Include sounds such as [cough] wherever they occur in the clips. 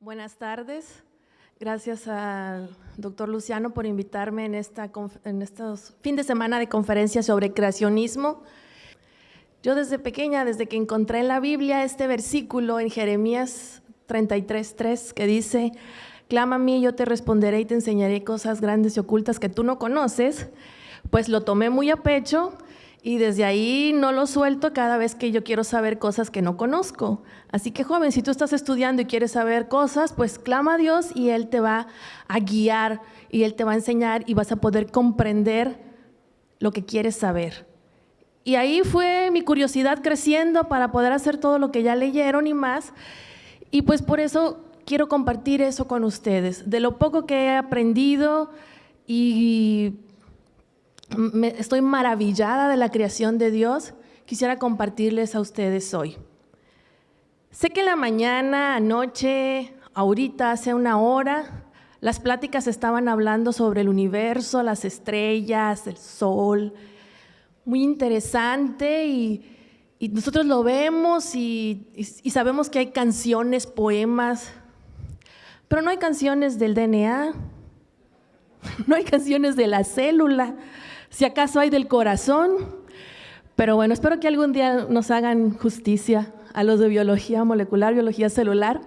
Buenas tardes. Gracias al doctor Luciano por invitarme en, esta, estos fin de semana de conferencia sobre creacionismo. Yo desde pequeña, desde que encontré en la Biblia este versículo en Jeremías 33.3 que dice, clama a mí, yo te responderé y te enseñaré cosas grandes y ocultas que tú no conoces, pues lo tomé muy a pecho y desde ahí no lo suelto cada vez que yo quiero saber cosas que no conozco. Así que joven, si tú estás estudiando y quieres saber cosas, pues clama a Dios y Él te va a guiar y Él te va a enseñar y vas a poder comprender lo que quieres saber. Y ahí fue mi curiosidad creciendo para poder hacer todo lo que ya leyeron y más. Y pues por eso quiero compartir eso con ustedes, de lo poco que he aprendido y estoy maravillada de la creación de Dios, quisiera compartirles a ustedes hoy. Sé que en la mañana, anoche, ahorita, hace una hora, las pláticas estaban hablando sobre el universo, las estrellas, el sol, muy interesante y, nosotros lo vemos y, sabemos que hay canciones, poemas, pero no hay canciones del DNA, [laughs] no hay canciones de la célula, si acaso hay del corazón. Pero bueno, espero que algún día nos hagan justicia a los de biología molecular, biología celular.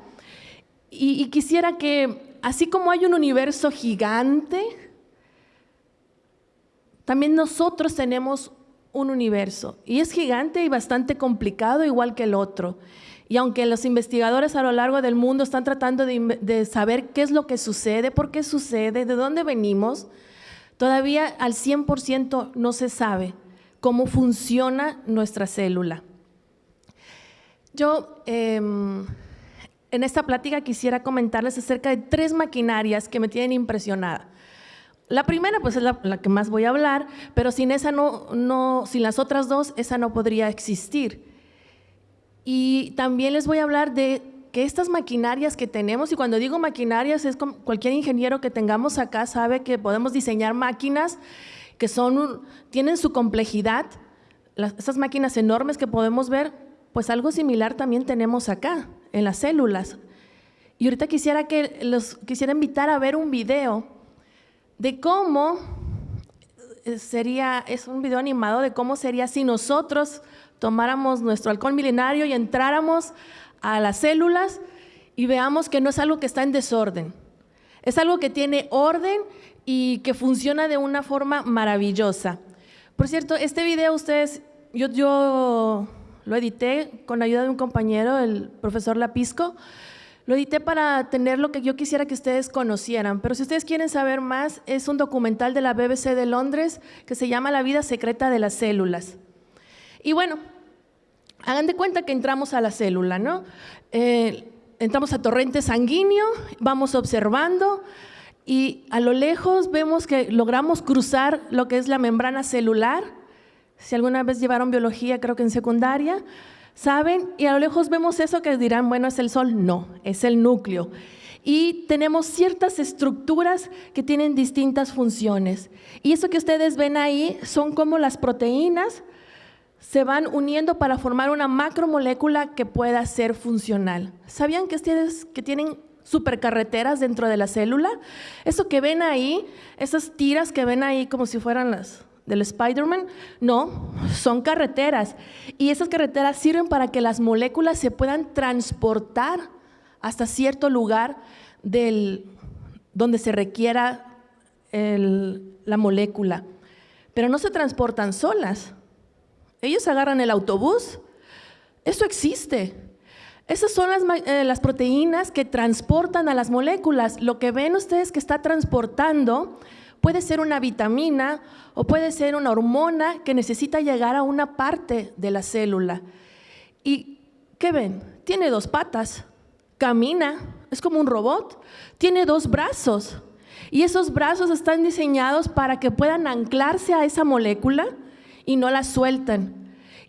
Y, quisiera que, así como hay un universo gigante, también nosotros tenemos un universo. Y es gigante y bastante complicado, igual que el otro. Y aunque los investigadores a lo largo del mundo están tratando de, de saber qué es lo que sucede, por qué sucede, de dónde venimos, Todavía al 100% no se sabe cómo funciona nuestra célula. Yo em, en esta plática quisiera comentarles acerca de tres maquinarias que me tienen impresionada. La primera, pues es la, que más voy a hablar, pero sin esa no, no, sin las otras dos, esa no podría existir. Y también les voy a hablar de que estas maquinarias que tenemos, y cuando digo maquinarias es como cualquier ingeniero que tengamos acá sabe que podemos diseñar máquinas que son, tienen su complejidad, esas máquinas enormes que podemos ver, pues algo similar también tenemos acá, en las células. Y ahorita quisiera que los quisiera invitar a ver un video de cómo eh, sería, es un video animado de cómo sería si nosotros tomáramos nuestro alcohol milenario y entráramos a las células y veamos que no es algo que está en desorden. Es algo que tiene orden y que funciona de una forma maravillosa. Por cierto, este video ustedes, yo, yo lo edité con ayuda de un compañero, el profesor Lapisco. Lo edité para tener lo que yo quisiera que ustedes conocieran, pero si ustedes quieren saber más, es un documental de la BBC de Londres que se llama La vida secreta de las células. Y bueno, Hagan de cuenta que entramos a la célula, ¿no? Eh, entramos a torrente sanguíneo, vamos observando y a lo lejos vemos que logramos cruzar lo que es la membrana celular. Si alguna vez llevaron biología, creo que en secundaria, ¿saben? Y a lo lejos vemos eso que dirán, bueno, es el sol. No, es el núcleo. Y tenemos ciertas estructuras que tienen distintas funciones. Y eso que ustedes ven ahí son como las proteínas se van uniendo para formar una macromolécula que pueda ser funcional. ¿Sabían que ustedes que tienen supercarreteras dentro de la célula? Eso que ven ahí, esas tiras que ven ahí como si fueran las del Spider-Man, no, son carreteras. Y esas carreteras sirven para que las moléculas se puedan transportar hasta cierto lugar del, donde se requiera la molécula. Pero no se transportan solas ellos agarran el autobús. Eso existe. Esas son eh, las, proteínas que transportan a las moléculas. Lo que ven ustedes que está transportando puede ser una vitamina o puede ser una hormona que necesita llegar a una parte de la célula. ¿Y qué ven? Tiene dos patas, camina, es como un robot, tiene dos brazos. Y esos brazos están diseñados para que puedan anclarse a esa molécula y no la sueltan.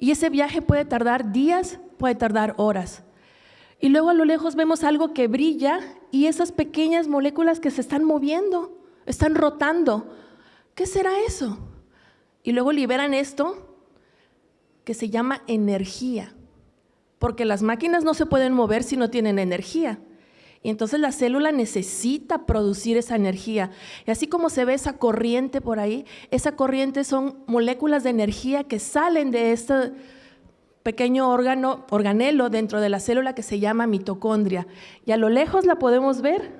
Y ese viaje puede tardar días, puede tardar horas. Y luego a lo lejos vemos algo que brilla y esas pequeñas moléculas que se están moviendo, están rotando. ¿Qué será eso? Y luego liberan esto que se llama energía, porque las máquinas no se pueden mover si no tienen energía. Y entonces la célula necesita producir esa energía. Y así como se ve esa corriente por ahí, esa corriente son moléculas de energía que salen de este pequeño órgano, organelo dentro de la célula que se llama mitocondria. Y a lo lejos la podemos ver,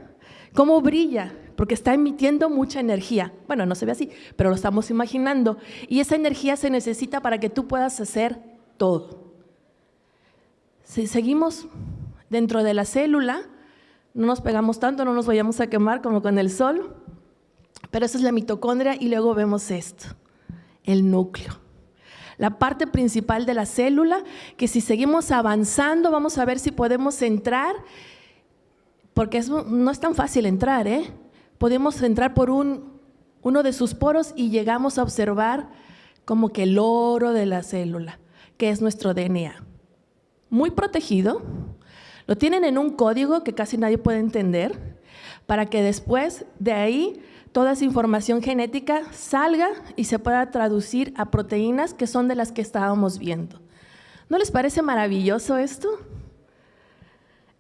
cómo brilla, porque está emitiendo mucha energía. Bueno, no se ve así, pero lo estamos imaginando. Y esa energía se necesita para que tú puedas hacer todo. Si seguimos dentro de la célula, no nos pegamos tanto, no nos vayamos a quemar como con el sol, pero esa es la mitocondria y luego vemos esto, el núcleo. La parte principal de la célula, que si seguimos avanzando vamos a ver si podemos entrar, porque no es tan fácil entrar, ¿eh? Podemos entrar por un, uno de sus poros y llegamos a observar como que el oro de la célula, que es nuestro DNA. Muy protegido, lo tienen en un código que casi nadie puede entender, para que después de ahí toda esa información genética salga y se pueda traducir a proteínas que son de las que estábamos viendo. ¿No les parece maravilloso esto?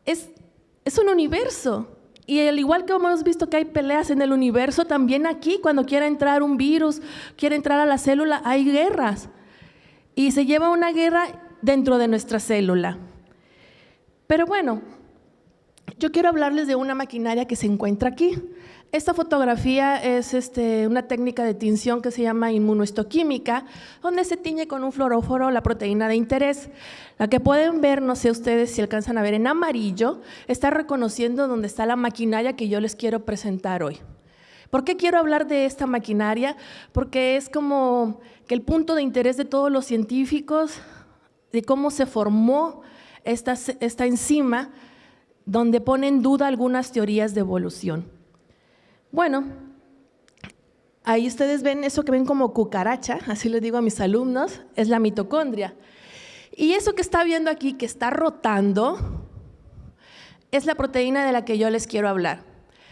Es, es un universo. Y al igual que hemos visto que hay peleas en el universo, también aquí cuando quiere entrar un virus, quiere entrar a la célula, hay guerras. Y se lleva una guerra dentro de nuestra célula. Pero bueno, yo quiero hablarles de una maquinaria que se encuentra aquí. Esta fotografía es este, una técnica de tinción que se llama inmunohistoquímica, donde se tiñe con un fluoróforo la proteína de interés. La que pueden ver, no sé ustedes si alcanzan a ver en amarillo, está reconociendo dónde está la maquinaria que yo les quiero presentar hoy. ¿Por qué quiero hablar de esta maquinaria? Porque es como que el punto de interés de todos los científicos, de cómo se formó esta, esta enzima donde pone en duda algunas teorías de evolución. Bueno, ahí ustedes ven eso que ven como cucaracha, así les digo a mis alumnos, es la mitocondria. Y eso que está viendo aquí, que está rotando, es la proteína de la que yo les quiero hablar.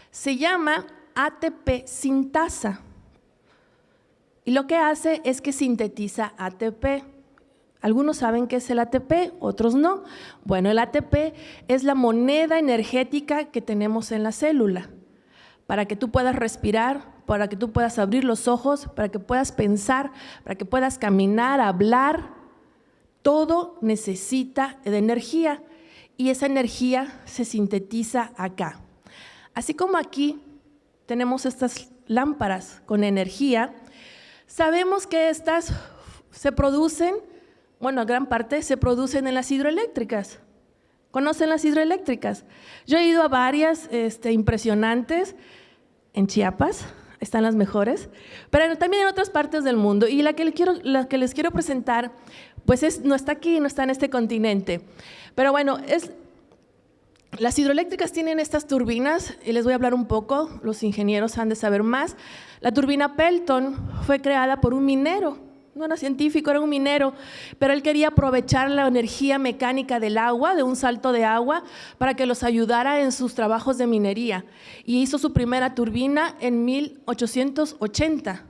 Se llama ATP sintasa. Y lo que hace es que sintetiza ATP. Algunos saben qué es el ATP, otros no. Bueno, el ATP es la moneda energética que tenemos en la célula para que tú puedas respirar, para que tú puedas abrir los ojos, para que puedas pensar, para que puedas caminar, hablar. Todo necesita de energía y esa energía se sintetiza acá. Así como aquí tenemos estas lámparas con energía, sabemos que estas se producen bueno, gran parte se producen en las hidroeléctricas. ¿Conocen las hidroeléctricas? Yo he ido a varias este, impresionantes en Chiapas, están las mejores, pero también en otras partes del mundo. Y la que, les quiero, presentar, pues es, no está aquí, no está en este continente. Pero bueno, las hidroeléctricas tienen estas turbinas, y les voy a hablar un poco, los ingenieros han de saber más. La turbina Pelton fue creada por un minero, no era científico, era un minero, pero él quería aprovechar la energía mecánica del agua, de un salto de agua, para que los ayudara en sus trabajos de minería. Y hizo su primera turbina en 1880.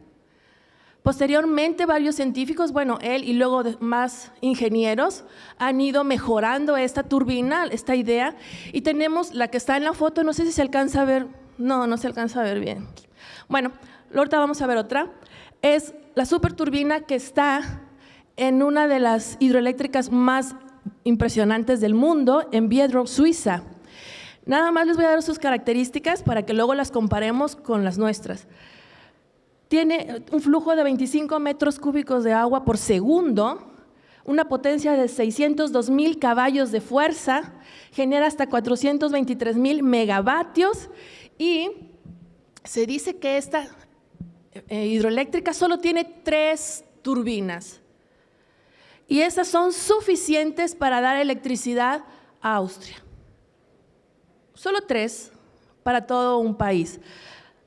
Posteriormente, varios científicos, bueno, él y luego más ingenieros, han ido mejorando esta turbina, esta idea, y tenemos la que está en la foto, no sé si se alcanza a ver, no, no se alcanza a ver bien. Bueno, ahorita vamos a ver otra. Es la superturbina que está en una de las hidroeléctricas más impresionantes del mundo, en Biedro, Suiza. Nada más les voy a dar sus características para que luego las comparemos con las nuestras. Tiene un flujo de 25 metros cúbicos de agua por segundo, una potencia de 602 mil caballos de fuerza, genera hasta 423 mil megavatios y se dice que esta eh, hidroeléctrica solo tiene tres turbinas y esas son suficientes para dar electricidad a Austria. Solo tres para todo un país,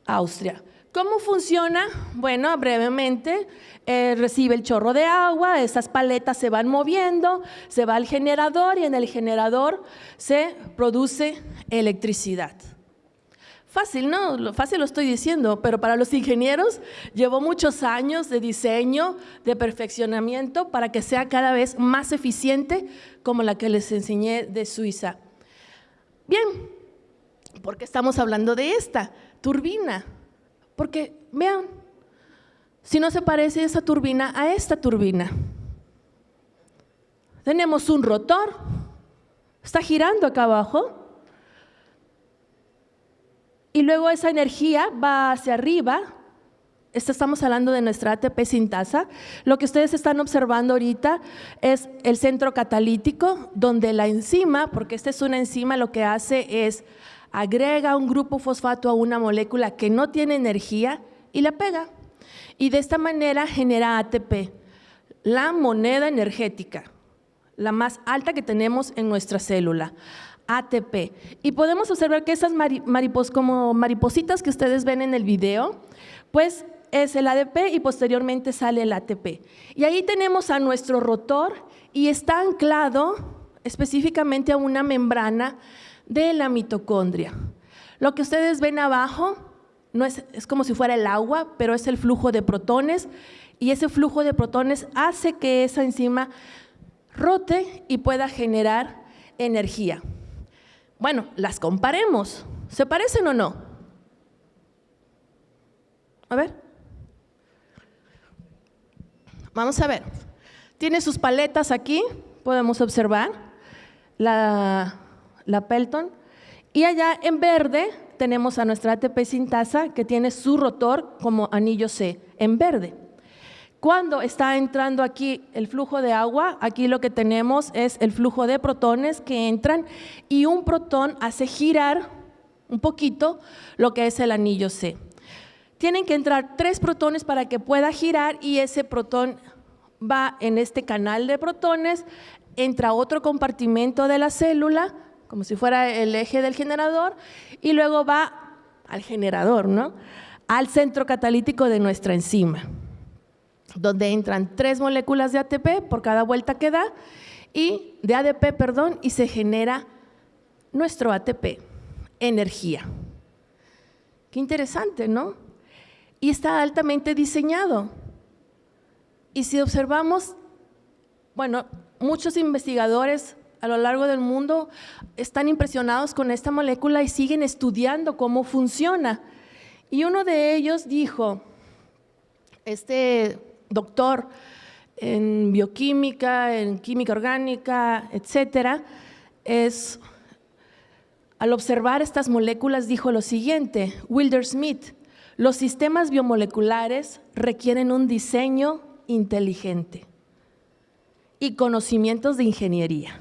Austria. ¿Cómo funciona? Bueno, brevemente, eh, recibe el chorro de agua, esas paletas se van moviendo, se va al generador y en el generador se produce electricidad. Fácil, ¿no? Fácil lo estoy diciendo, pero para los ingenieros llevó muchos años de diseño, de perfeccionamiento para que sea cada vez más eficiente como la que les enseñé de Suiza. Bien, ¿Por qué estamos hablando de esta turbina? Porque, vean, si no se parece esa turbina a esta turbina. Tenemos un rotor, está girando acá abajo, y luego esa energía va hacia arriba. estamos hablando de nuestra ATP sintasa. Lo que ustedes están observando ahorita es el centro catalítico, donde la enzima, porque esta es una enzima, lo que hace es agrega un grupo fosfato a una molécula que no tiene energía y la pega. Y de esta manera genera ATP, la moneda energética, la más alta que tenemos en nuestra célula. ATP. Y podemos observar que esas maripos, como maripositas que ustedes ven en el video, pues es el ADP y posteriormente sale el ATP. Y ahí tenemos a nuestro rotor y está anclado específicamente a una membrana de la mitocondria. Lo que ustedes ven abajo no es, es como si fuera el agua, pero es el flujo de protones y ese flujo de protones hace que esa enzima rote y pueda generar energía. Bueno, las comparemos. ¿Se parecen o no? A ver. Vamos a ver. Tiene sus paletas aquí, podemos observar, la, la Pelton. Y allá en verde tenemos a nuestra ATP sintasa que tiene su rotor como anillo C, en verde. Cuando está entrando aquí el flujo de agua, aquí lo que tenemos es el flujo de protones que entran y un protón hace girar un poquito lo que es el anillo C. Tienen que entrar tres protones para que pueda girar y ese protón va en este canal de protones, entra otro compartimento de la célula, como si fuera el eje del generador, y luego va al generador, ¿no? al centro catalítico de nuestra enzima donde entran tres moléculas de ATP por cada vuelta que da y de ADP, perdón, y se genera nuestro ATP, energía. Qué interesante, ¿no? Y está altamente diseñado. Y si observamos, bueno, muchos investigadores a lo largo del mundo están impresionados con esta molécula y siguen estudiando cómo funciona. Y uno de ellos dijo, este doctor en bioquímica, en química orgánica, etcétera, es al observar estas moléculas dijo lo siguiente, Wilder Smith, los sistemas biomoleculares requieren un diseño inteligente y conocimientos de ingeniería.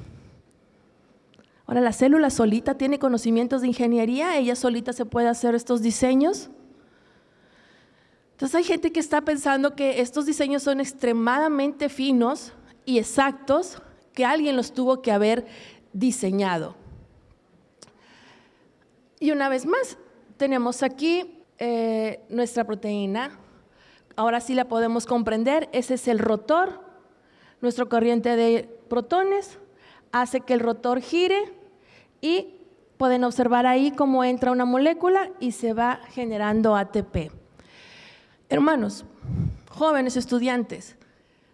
Ahora, la célula solita tiene conocimientos de ingeniería, ella solita se puede hacer estos diseños. Entonces hay gente que está pensando que estos diseños son extremadamente finos y exactos, que alguien los tuvo que haber diseñado. Y una vez más, tenemos aquí eh, nuestra proteína. Ahora sí la podemos comprender. Ese es el rotor. Nuestro corriente de protones hace que el rotor gire y pueden observar ahí cómo entra una molécula y se va generando ATP. Hermanos, jóvenes estudiantes,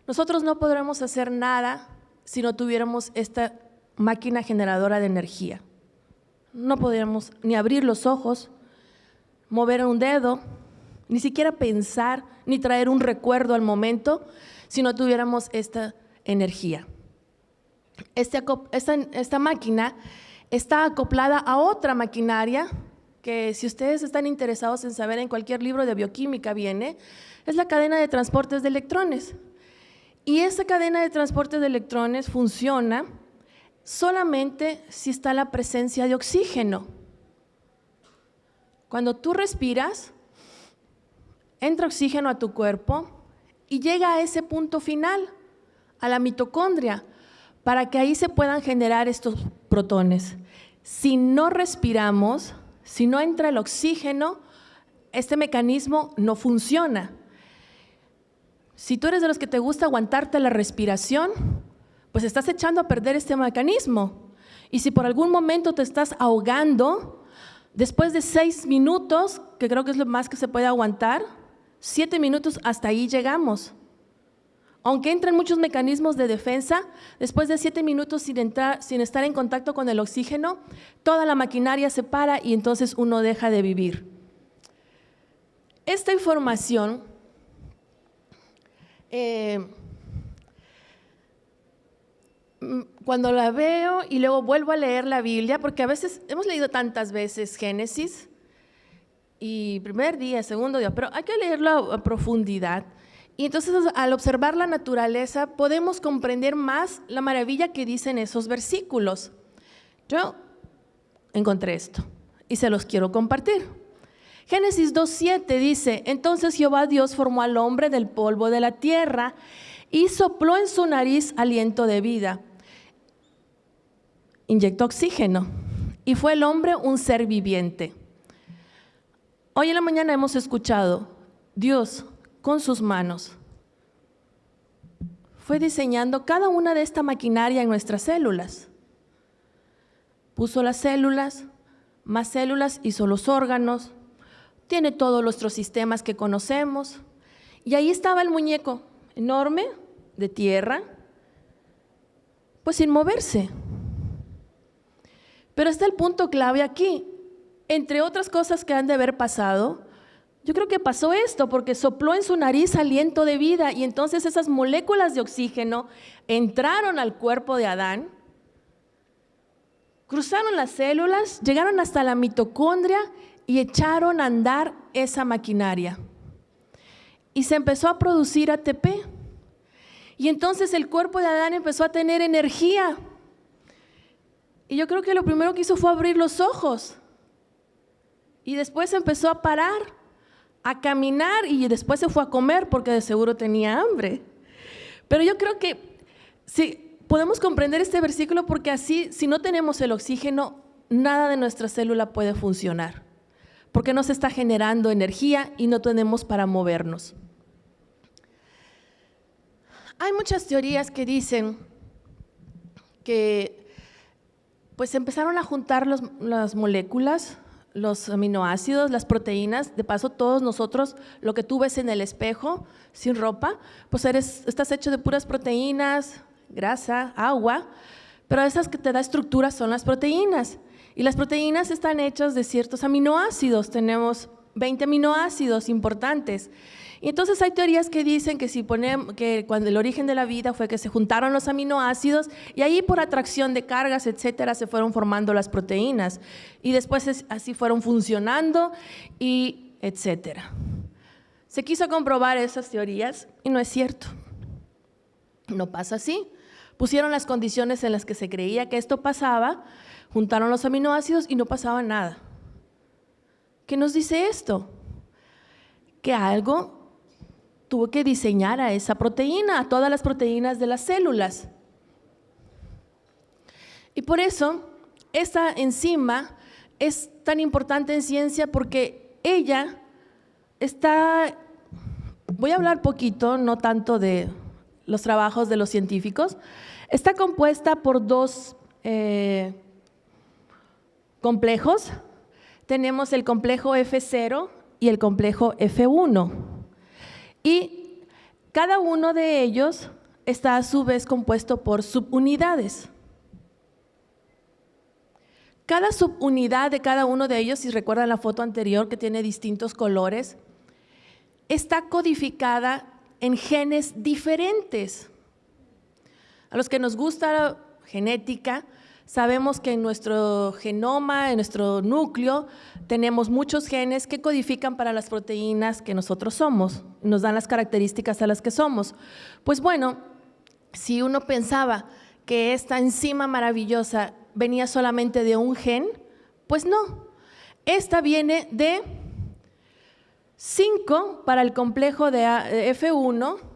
nosotros no podremos hacer nada si no tuviéramos esta máquina generadora de energía. No podríamos ni abrir los ojos, mover un dedo, ni siquiera pensar, ni traer un recuerdo al momento si no tuviéramos esta energía. Este esta, esta máquina está acoplada a otra maquinaria que si ustedes están interesados en saber en cualquier libro de bioquímica viene, es la cadena de transportes de electrones. Y esa cadena de transportes de electrones funciona solamente si está la presencia de oxígeno. Cuando tú respiras, entra oxígeno a tu cuerpo y llega a ese punto final, a la mitocondria, para que ahí se puedan generar estos protones. Si no respiramos, si no entra el oxígeno, este mecanismo no funciona. Si tú eres de los que te gusta aguantarte la respiración, pues estás echando a perder este mecanismo. Y si por algún momento te estás ahogando, después de seis minutos, que creo que es lo más que se puede aguantar, siete minutos hasta ahí llegamos. Aunque entran muchos mecanismos de defensa, después de siete minutos sin, entrar, sin estar en contacto con el oxígeno, toda la maquinaria se para y entonces uno deja de vivir. Esta información eh, cuando la veo y luego vuelvo a leer la Biblia, porque a veces hemos leído tantas veces Génesis, y primer día, segundo día, pero hay que leerlo a profundidad. Y entonces al observar la naturaleza podemos comprender más la maravilla que dicen esos versículos. Yo encontré esto y se los quiero compartir. Génesis 2.7 dice, entonces Jehová Dios formó al hombre del polvo de la tierra y sopló en su nariz aliento de vida. Inyectó oxígeno y fue el hombre un ser viviente. Hoy en la mañana hemos escuchado, Dios con sus manos. Fue diseñando cada una de esta maquinaria en nuestras células. Puso las células, más células, hizo los órganos, tiene todos nuestros sistemas que conocemos. Y ahí estaba el muñeco, enorme, de tierra, pues sin moverse. Pero está el punto clave aquí. Entre otras cosas que han de haber pasado, yo creo que pasó esto porque sopló en su nariz aliento de vida y entonces esas moléculas de oxígeno entraron al cuerpo de Adán, cruzaron las células, llegaron hasta la mitocondria y echaron a andar esa maquinaria. Y se empezó a producir ATP. Y entonces el cuerpo de Adán empezó a tener energía. Y yo creo que lo primero que hizo fue abrir los ojos. Y después empezó a parar a caminar y después se fue a comer porque de seguro tenía hambre. Pero yo creo que si podemos comprender este versículo porque así, si no tenemos el oxígeno, nada de nuestra célula puede funcionar, porque no se está generando energía y no tenemos para movernos. Hay muchas teorías que dicen que pues empezaron a juntar las moléculas los aminoácidos, las proteínas, de paso todos nosotros, lo que tú ves en el espejo sin ropa, pues eres, estás hecho de puras proteínas, grasa, agua, pero esas que te da estructura son las proteínas. Y las proteínas están hechas de ciertos aminoácidos, tenemos 20 aminoácidos importantes. Y entonces hay teorías que dicen que si ponemos, que cuando el origen de la vida fue que se juntaron los aminoácidos y ahí por atracción de cargas, etcétera, se fueron formando las proteínas y después así fueron funcionando y etcétera. Se quiso comprobar esas teorías y no es cierto. No pasa así. Pusieron las condiciones en las que se creía que esto pasaba, juntaron los aminoácidos y no pasaba nada. ¿Qué nos dice esto? Que algo tuvo que diseñar a esa proteína, a todas las proteínas de las células. Y por eso esta enzima es tan importante en ciencia porque ella está, voy a hablar poquito, no tanto de los trabajos de los científicos, está compuesta por dos eh, complejos. Tenemos el complejo F0 y el complejo F1. Y cada uno de ellos está a su vez compuesto por subunidades. Cada subunidad de cada uno de ellos, si recuerdan la foto anterior que tiene distintos colores, está codificada en genes diferentes. A los que nos gusta la genética, Sabemos que en nuestro genoma, en nuestro núcleo, tenemos muchos genes que codifican para las proteínas que nosotros somos, nos dan las características a las que somos. Pues bueno, si uno pensaba que esta enzima maravillosa venía solamente de un gen, pues no. Esta viene de 5 para el complejo de F1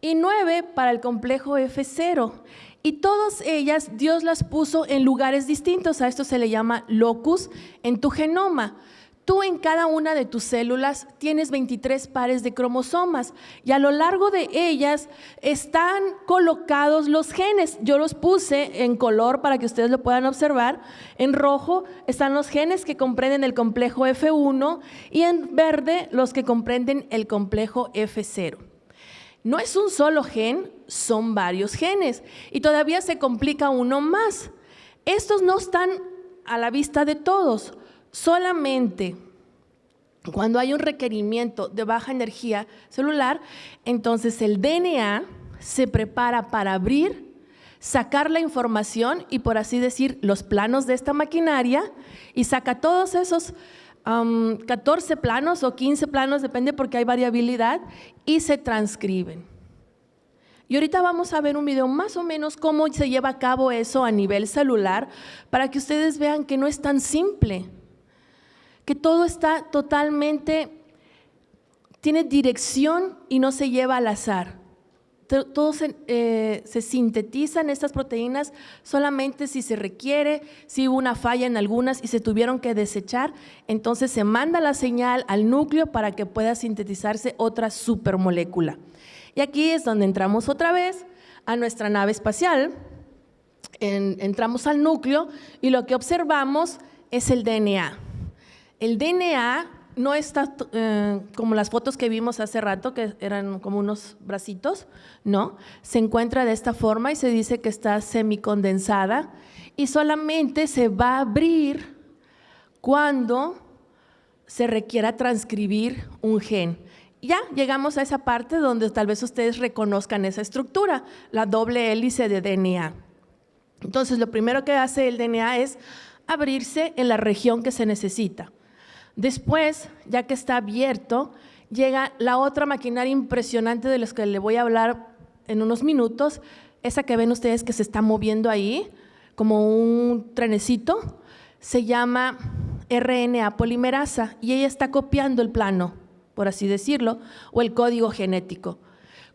y 9 para el complejo F0. Y todas ellas Dios las puso en lugares distintos, a esto se le llama locus en tu genoma. Tú en cada una de tus células tienes 23 pares de cromosomas y a lo largo de ellas están colocados los genes. Yo los puse en color para que ustedes lo puedan observar. En rojo están los genes que comprenden el complejo F1 y en verde los que comprenden el complejo F0. No es un solo gen, son varios genes. Y todavía se complica uno más. Estos no están a la vista de todos. Solamente cuando hay un requerimiento de baja energía celular, entonces el DNA se prepara para abrir, sacar la información y por así decir los planos de esta maquinaria y saca todos esos 14 planos o 15 planos, depende porque hay variabilidad, y se transcriben. Y ahorita vamos a ver un video más o menos cómo se lleva a cabo eso a nivel celular para que ustedes vean que no es tan simple, que todo está totalmente, tiene dirección y no se lleva al azar todo eh, se, sintetizan estas proteínas solamente si se requiere, si hubo una falla en algunas y se tuvieron que desechar, entonces se manda la señal al núcleo para que pueda sintetizarse otra supermolécula. Y aquí es donde entramos otra vez a nuestra nave espacial, entramos al núcleo y lo que observamos es el DNA. El DNA no está eh, como las fotos que vimos hace rato, que eran como unos bracitos, no. Se encuentra de esta forma y se dice que está semicondensada y solamente se va a abrir cuando se requiera transcribir un gen. Ya llegamos a esa parte donde tal vez ustedes reconozcan esa estructura, la doble hélice de DNA. Entonces, lo primero que hace el DNA es abrirse en la región que se necesita. Después, ya que está abierto, llega la otra maquinaria impresionante de los que le voy a hablar en unos minutos, esa que ven ustedes que se está moviendo ahí, como un trenecito, se llama RNA polimerasa y ella está copiando el plano, por así decirlo, o el código genético.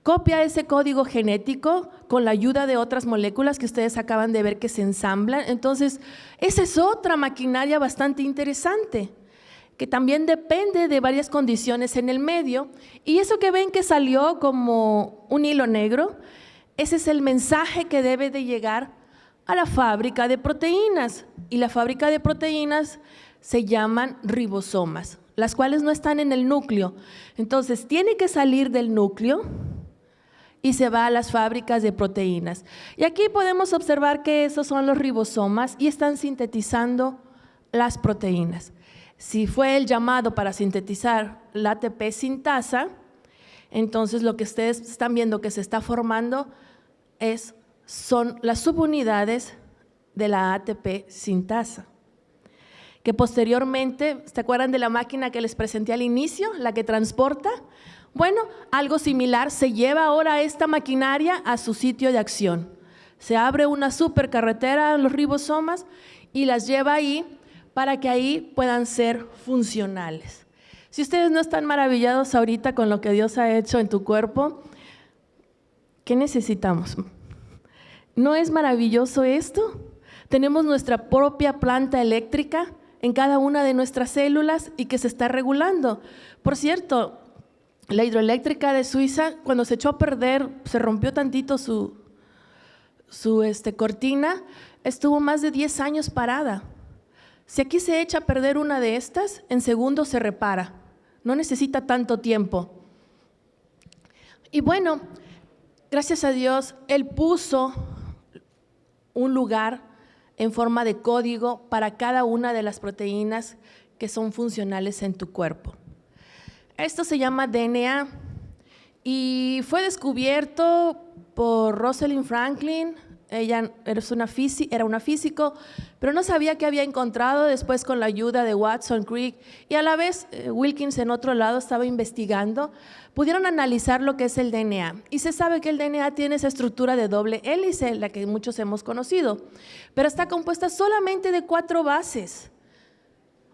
Copia ese código genético con la ayuda de otras moléculas que ustedes acaban de ver que se ensamblan. Entonces, esa es otra maquinaria bastante interesante que también depende de varias condiciones en el medio. Y eso que ven que salió como un hilo negro, ese es el mensaje que debe de llegar a la fábrica de proteínas. Y la fábrica de proteínas se llaman ribosomas, las cuales no están en el núcleo. Entonces, tiene que salir del núcleo y se va a las fábricas de proteínas. Y aquí podemos observar que esos son los ribosomas y están sintetizando las proteínas. Si fue el llamado para sintetizar la ATP sintasa, entonces lo que ustedes están viendo que se está formando es, son las subunidades de la ATP sintasa. Que posteriormente, ¿se acuerdan de la máquina que les presenté al inicio, la que transporta? Bueno, algo similar se lleva ahora esta maquinaria a su sitio de acción. Se abre una supercarretera en los ribosomas y las lleva ahí para que ahí puedan ser funcionales. Si ustedes no están maravillados ahorita con lo que Dios ha hecho en tu cuerpo, ¿qué necesitamos? ¿No es maravilloso esto? Tenemos nuestra propia planta eléctrica en cada una de nuestras células y que se está regulando. Por cierto, la hidroeléctrica de Suiza, cuando se echó a perder, se rompió tantito su, su este, cortina, estuvo más de 10 años parada. Si aquí se echa a perder una de estas, en segundos se repara. No necesita tanto tiempo. Y bueno, gracias a Dios, Él puso un lugar en forma de código para cada una de las proteínas que son funcionales en tu cuerpo. Esto se llama DNA y fue descubierto por Rosalind Franklin ella una, era una físico, pero no sabía qué había encontrado después con la ayuda de Watson, Crick y a la vez eh, Wilkins en otro lado estaba investigando, pudieron analizar lo que es el DNA. Y se sabe que el DNA tiene esa estructura de doble hélice, la que muchos hemos conocido, pero está compuesta solamente de cuatro bases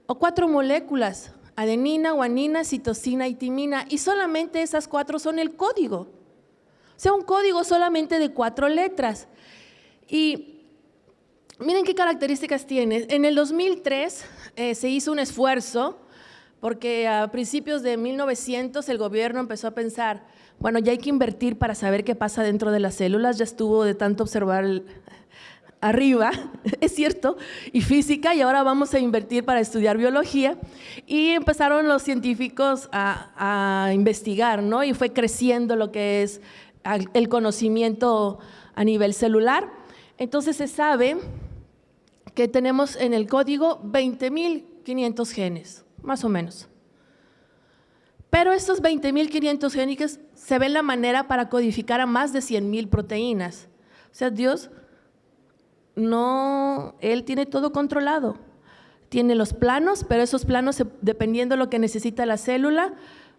o cuatro moléculas, adenina, guanina, citosina y timina, y solamente esas cuatro son el código. O sea, un código solamente de cuatro letras. Y miren qué características tiene. En el 2003 eh, se hizo un esfuerzo porque a principios de 1900 el gobierno empezó a pensar, bueno, ya hay que invertir para saber qué pasa dentro de las células, ya estuvo de tanto observar arriba, [laughs] es cierto, y física, y ahora vamos a invertir para estudiar biología. Y empezaron los científicos a, a investigar, ¿no? Y fue creciendo lo que es el conocimiento a nivel celular. Entonces se sabe que tenemos en el código 20.500 genes, más o menos. Pero estos 20.500 genes se ven la manera para codificar a más de 100.000 proteínas. O sea, Dios no, Él tiene todo controlado. Tiene los planos, pero esos planos, dependiendo de lo que necesita la célula,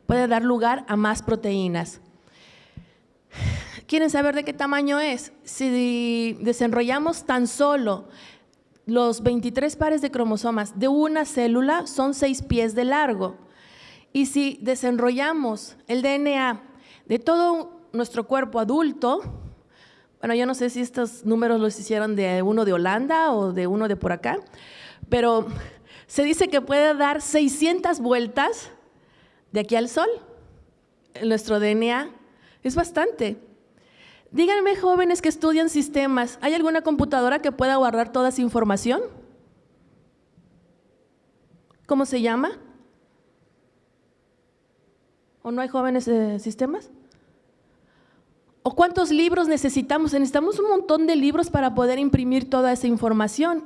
puede dar lugar a más proteínas. ¿Quieren saber de qué tamaño es? Si desenrollamos tan solo los 23 pares de cromosomas de una célula, son 6 pies de largo. Y si desenrollamos el DNA de todo nuestro cuerpo adulto, bueno, yo no sé si estos números los hicieron de uno de Holanda o de uno de por acá, pero se dice que puede dar 600 vueltas de aquí al sol. Nuestro DNA es bastante. Díganme, jóvenes que estudian sistemas, ¿hay alguna computadora que pueda guardar toda esa información? ¿Cómo se llama? ¿O no hay jóvenes de sistemas? ¿O cuántos libros necesitamos? Necesitamos un montón de libros para poder imprimir toda esa información.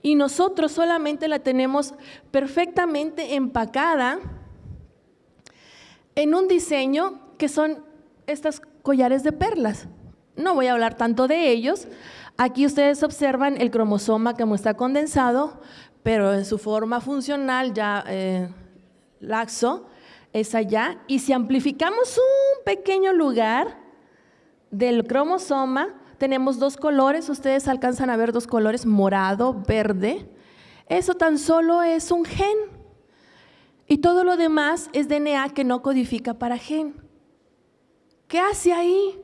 Y nosotros solamente la tenemos perfectamente empacada en un diseño que son estas collares de perlas. No voy a hablar tanto de ellos. Aquí ustedes observan el cromosoma que está condensado, pero en su forma funcional ya eh, laxo es allá. Y si amplificamos un pequeño lugar del cromosoma, tenemos dos colores, ustedes alcanzan a ver dos colores, morado, verde. Eso tan solo es un gen. Y todo lo demás es DNA que no codifica para gen. ¿Qué hace ahí?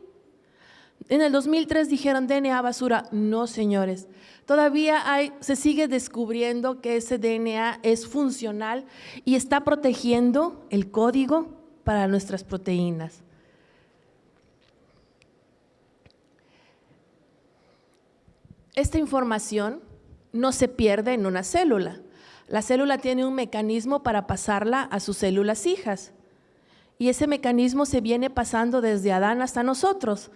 En el 2003 dijeron DNA basura. No, señores. Todavía se sigue descubriendo que ese DNA es funcional y está protegiendo el código para nuestras proteínas. Esta información no se pierde en una célula. La célula tiene un mecanismo para pasarla a sus células hijas. Y ese mecanismo se viene pasando desde Adán hasta nosotros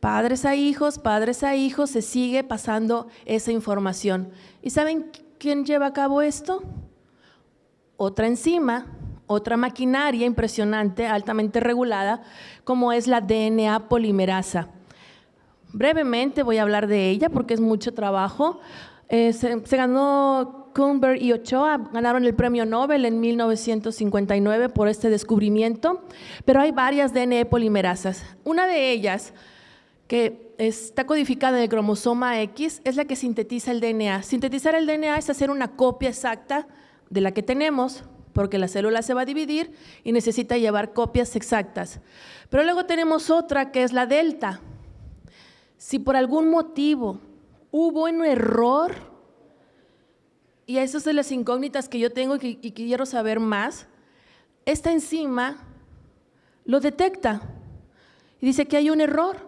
padres a hijos, padres a hijos, se sigue pasando esa información. ¿Y saben quién lleva a cabo esto? Otra enzima, otra maquinaria impresionante, altamente regulada, como es la DNA polimerasa. Brevemente voy a hablar de ella porque es mucho trabajo. Eh, se, ganó Kuhnberg y Ochoa, ganaron el premio Nobel en 1959 por este descubrimiento, pero hay varias DNA polimerasas. Una de ellas que está codificada en el cromosoma X, es la que sintetiza el DNA. Sintetizar el DNA es hacer una copia exacta de la que tenemos, porque la célula se va a dividir y necesita llevar copias exactas. Pero luego tenemos otra que es la delta. Si por algún motivo hubo un error, y esas son las incógnitas que yo tengo y, y quiero saber más, esta enzima lo detecta y dice que hay un error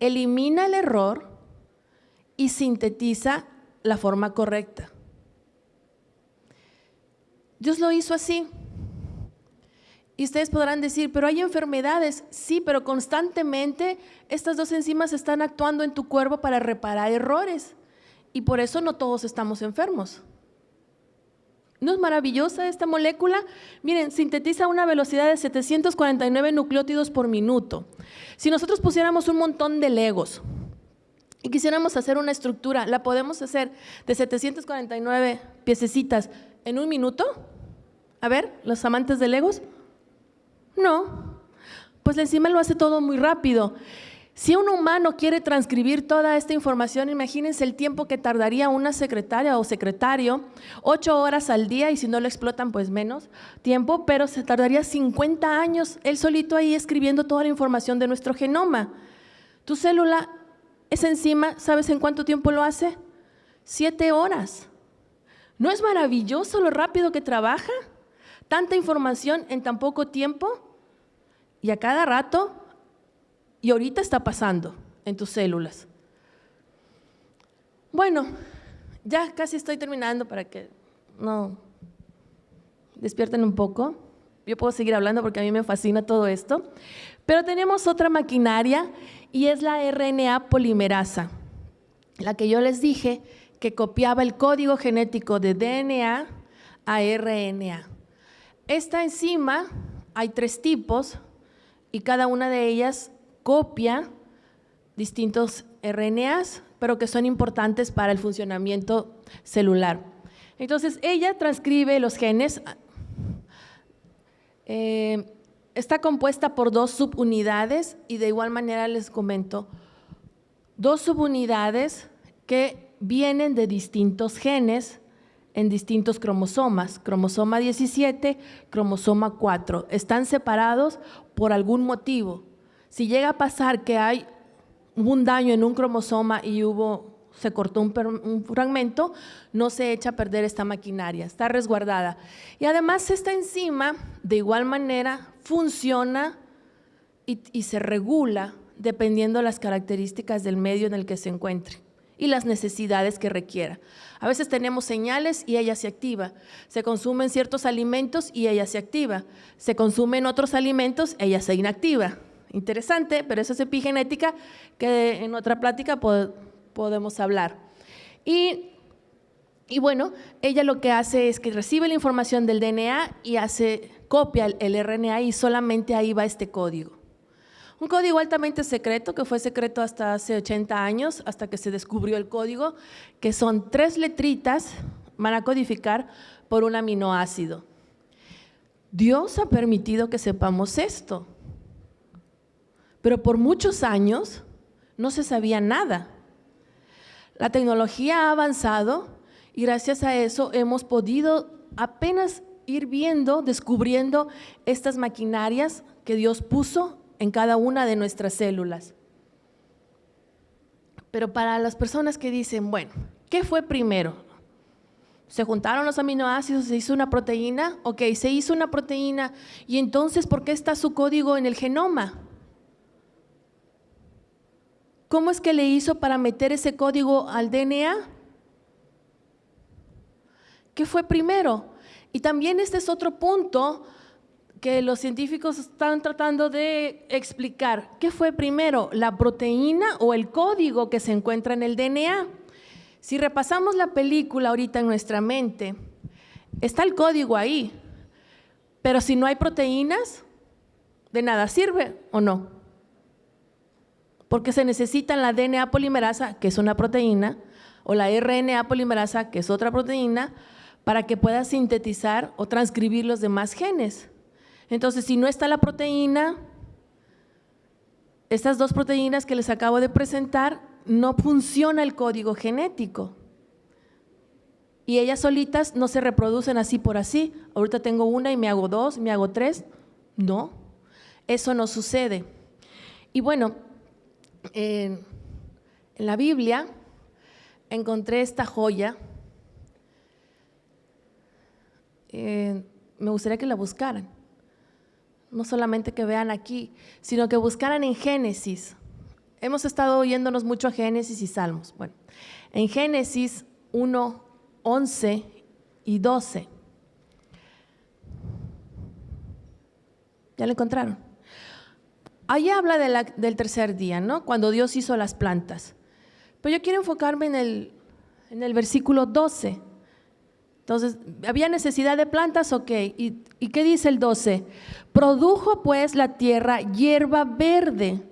elimina el error y sintetiza la forma correcta. Dios lo hizo así. Y ustedes podrán decir, pero hay enfermedades. Sí, pero constantemente estas dos enzimas están actuando en tu cuerpo para reparar errores. Y por eso no todos estamos enfermos. ¿No es maravillosa esta molécula? Miren, sintetiza a una velocidad de 749 nucleótidos por minuto. Si nosotros pusiéramos un montón de legos y quisiéramos hacer una estructura, ¿la podemos hacer de 749 piececitas en un minuto? A ver, los amantes de legos. No, pues la enzima lo hace todo muy rápido. Si un humano quiere transcribir toda esta información, imagínense el tiempo que tardaría una secretaria o secretario, ocho horas al día y si no lo explotan, pues menos tiempo, pero se tardaría 50 años él solito ahí escribiendo toda la información de nuestro genoma. Tu célula, esa enzima, ¿sabes en cuánto tiempo lo hace? Siete horas. ¿No es maravilloso lo rápido que trabaja? Tanta información en tan poco tiempo y a cada rato y ahorita está pasando en tus células. Bueno, ya casi estoy terminando para que no despierten un poco. Yo puedo seguir hablando porque a mí me fascina todo esto. Pero tenemos otra maquinaria y es la RNA polimerasa, la que yo les dije que copiaba el código genético de DNA a RNA. Esta enzima hay tres tipos y cada una de ellas copia distintos RNAs, pero que son importantes para el funcionamiento celular. Entonces, ella transcribe los genes, eh, está compuesta por dos subunidades y de igual manera les comento, dos subunidades que vienen de distintos genes en distintos cromosomas, cromosoma 17, cromosoma 4. Están separados por algún motivo. Si llega a pasar que hay un daño en un cromosoma y hubo se cortó un, fragmento, no se echa a perder esta maquinaria, está resguardada. Y además esta enzima, de igual manera, funciona y, se regula dependiendo de las características del medio en el que se encuentre y las necesidades que requiera. A veces tenemos señales y ella se activa. Se consumen ciertos alimentos y ella se activa. Se consumen otros alimentos, ella se inactiva. Interesante, pero eso es epigenética que en otra plática podemos hablar. Y, bueno, ella lo que hace es que recibe la información del DNA y hace copia el, el RNA y solamente ahí va este código. Un código altamente secreto, que fue secreto hasta hace 80 años, hasta que se descubrió el código, que son tres letritas, van a codificar por un aminoácido. Dios ha permitido que sepamos esto, pero por muchos años no se sabía nada. La tecnología ha avanzado y gracias a eso hemos podido apenas ir viendo, descubriendo estas maquinarias que Dios puso en cada una de nuestras células. Pero para las personas que dicen, bueno, ¿qué fue primero? ¿Se juntaron los aminoácidos, se hizo una proteína? Ok, se hizo una proteína. ¿Y entonces por qué está su código en el genoma? ¿Cómo es que le hizo para meter ese código al DNA? ¿Qué fue primero? Y también este es otro punto que los científicos están tratando de explicar. ¿Qué fue primero, la proteína o el código que se encuentra en el DNA? Si repasamos la película ahorita en nuestra mente, está el código ahí, pero si no hay proteínas, de nada sirve o no. Porque se necesita la DNA polimerasa, que es una proteína, o la RNA polimerasa, que es otra proteína, para que pueda sintetizar o transcribir los demás genes. Entonces, si no está la proteína, estas dos proteínas que les acabo de presentar, no funciona el código genético. Y ellas solitas no se reproducen así por así. Ahorita tengo una y me hago dos, me hago tres. No, eso no sucede. Y bueno, en, la Biblia encontré esta joya. Eh, me gustaría que la buscaran no solamente que vean aquí, sino que buscaran en Génesis. Hemos estado oyéndonos mucho a Génesis y Salmos. Bueno, en Génesis 1, 11 y 12. ¿Ya lo encontraron? Ahí habla del tercer día, ¿no? Cuando Dios hizo las plantas. Pero yo quiero enfocarme en el, en el versículo 12. Entonces, ¿había necesidad de plantas? Ok. ¿Y, ¿Y, qué dice el 12? Produjo pues la tierra hierba verde,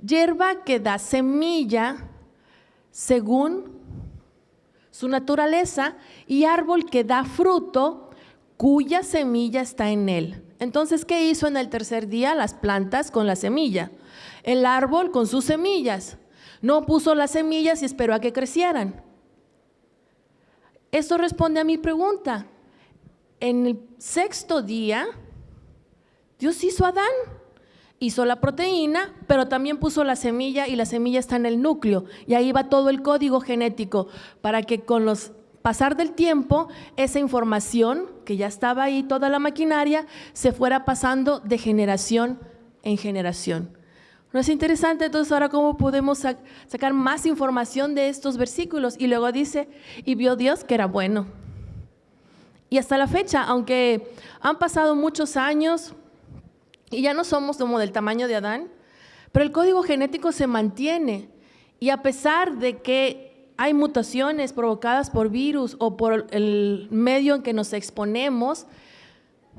hierba que da semilla según su naturaleza y árbol que da fruto cuya semilla está en él. Entonces, ¿qué hizo en el tercer día? Las plantas con la semilla, el árbol con sus semillas. No puso las semillas y esperó a que crecieran. Esto responde a mi pregunta. En el sexto día, Dios hizo a Adán, hizo la proteína, pero también puso la semilla y la semilla está en el núcleo. Y ahí va todo el código genético para que con los pasar del tiempo, esa información que ya estaba ahí, toda la maquinaria, se fuera pasando de generación en generación. ¿No es interesante? Entonces ahora cómo podemos sacar más información de estos versículos. Y luego dice, y vio Dios que era bueno. Y hasta la fecha, aunque han pasado muchos años y ya no somos como del tamaño de Adán, pero el código genético se mantiene. Y a pesar de que hay mutaciones provocadas por virus o por el medio en que nos exponemos,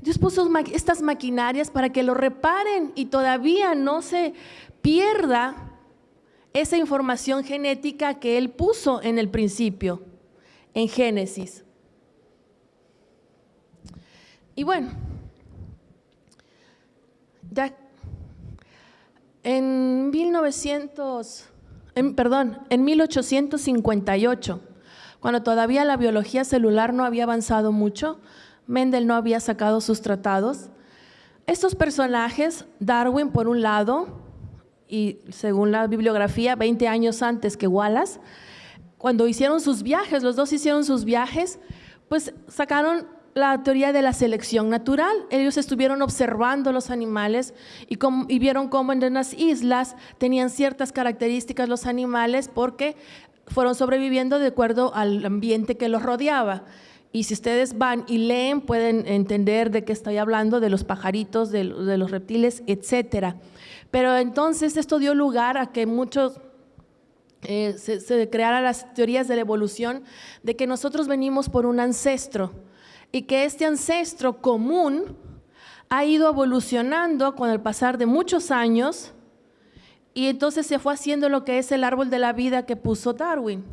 Dios puso estas maquinarias para que lo reparen y todavía no se pierda esa información genética que Él puso en el principio, en Génesis. Y bueno, ya en 1900, perdón, en 1858, cuando todavía la biología celular no había avanzado mucho, Mendel no había sacado sus tratados. Estos personajes, Darwin por un lado, y según la bibliografía, 20 años antes que Wallace, cuando hicieron sus viajes, los dos hicieron sus viajes, pues sacaron la teoría de la selección natural. Ellos estuvieron observando los animales y, vieron cómo en las islas tenían ciertas características los animales porque fueron sobreviviendo de acuerdo al ambiente que los rodeaba. Y si ustedes van y leen, pueden entender de qué estoy hablando, de los pajaritos, de, los reptiles, etc. Pero entonces esto dio lugar a que muchos eh, se crearan las teorías de la evolución, de que nosotros venimos por un ancestro y que este ancestro común ha ido evolucionando con el pasar de muchos años y entonces se fue haciendo lo que es el árbol de la vida que puso Darwin.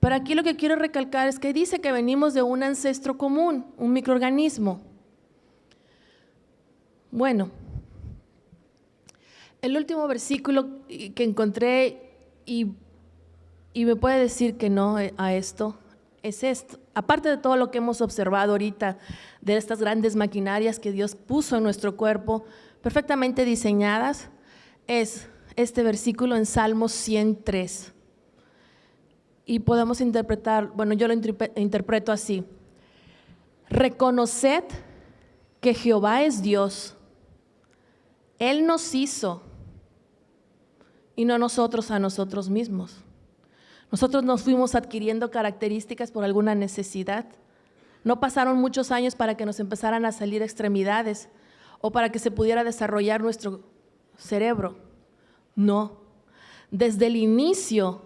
Pero aquí lo que quiero recalcar es que dice que venimos de un ancestro común, un microorganismo. Bueno, el último versículo que encontré y, y me puede decir que no a esto es esto. Aparte de todo lo que hemos observado ahorita, de estas grandes maquinarias que Dios puso en nuestro cuerpo, perfectamente diseñadas, es este versículo en Salmos 103 y podemos interpretar, bueno, yo lo interpreto así. Reconoced que Jehová es Dios. Él nos hizo y no nosotros a nosotros mismos. Nosotros nos fuimos adquiriendo características por alguna necesidad. No pasaron muchos años para que nos empezaran a salir extremidades o para que se pudiera desarrollar nuestro cerebro. No. Desde el inicio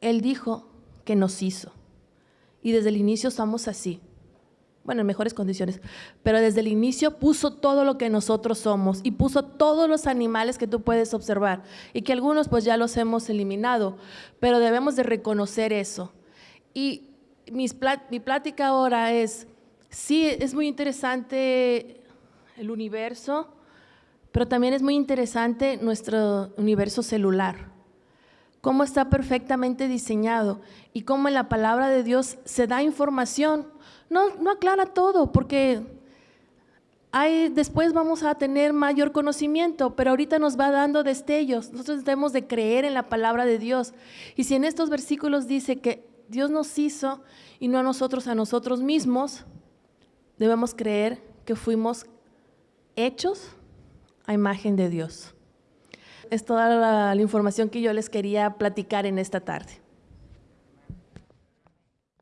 él dijo que nos hizo. Y desde el inicio estamos así. Bueno, en mejores condiciones. Pero desde el inicio puso todo lo que nosotros somos y puso todos los animales que tú puedes observar y que algunos pues ya los hemos eliminado, pero debemos de reconocer eso. Y mi plática ahora es, sí, es muy interesante el universo, pero también es muy interesante nuestro universo celular cómo está perfectamente diseñado y cómo en la palabra de Dios se da información. No, aclara todo, porque hay, después vamos a tener mayor conocimiento, pero ahorita nos va dando destellos. Nosotros debemos de creer en la palabra de Dios. Y si en estos versículos dice que Dios nos hizo y no a nosotros a nosotros mismos, debemos creer que fuimos hechos a imagen de Dios es toda la, información que yo les quería platicar en esta tarde.